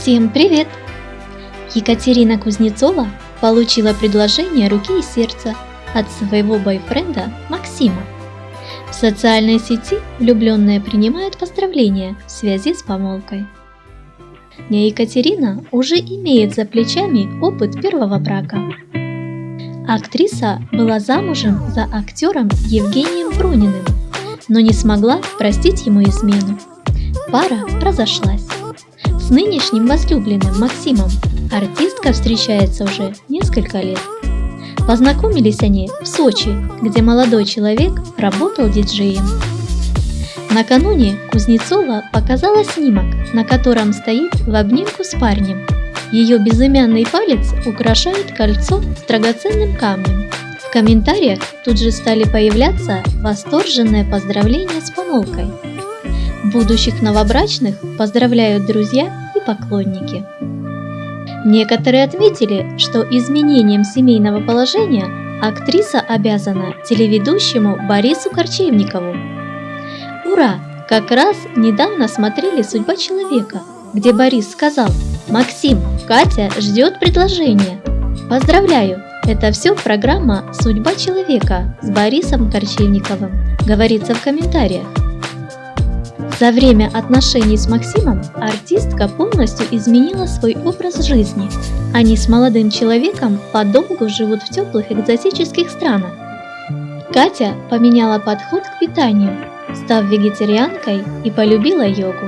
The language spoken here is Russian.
Всем привет! Екатерина Кузнецова получила предложение руки и сердца от своего бойфренда Максима. В социальной сети влюбленные принимают поздравления в связи с помолвкой. Не Екатерина уже имеет за плечами опыт первого брака. Актриса была замужем за актером Евгением Пруниным, но не смогла простить ему измену. Пара разошлась. С нынешним возлюбленным Максимом артистка встречается уже несколько лет. Познакомились они в Сочи, где молодой человек работал диджеем. Накануне Кузнецова показала снимок, на котором стоит в обнимку с парнем. Ее безымянный палец украшает кольцо с драгоценным камнем. В комментариях тут же стали появляться восторженные поздравления с помолвкой. Будущих новобрачных поздравляют друзья и поклонники. Некоторые отметили, что изменением семейного положения актриса обязана телеведущему Борису Корчевникову. Ура! Как раз недавно смотрели «Судьба человека», где Борис сказал «Максим, Катя ждет предложения». Поздравляю! Это все программа «Судьба человека» с Борисом Корчевниковым, говорится в комментариях. За время отношений с Максимом артистка полностью изменила свой образ жизни. Они с молодым человеком подолгу живут в теплых экзотических странах. Катя поменяла подход к питанию, став вегетарианкой и полюбила йогу.